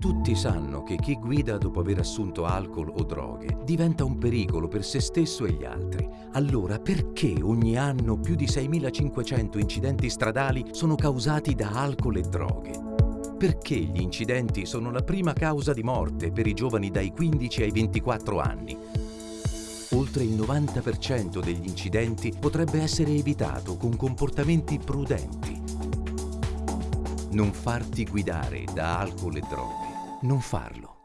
Tutti sanno che chi guida dopo aver assunto alcol o droghe diventa un pericolo per se stesso e gli altri. Allora perché ogni anno più di 6.500 incidenti stradali sono causati da alcol e droghe? Perché gli incidenti sono la prima causa di morte per i giovani dai 15 ai 24 anni? Oltre il 90% degli incidenti potrebbe essere evitato con comportamenti prudenti. Non farti guidare da alcol e droghe non farlo.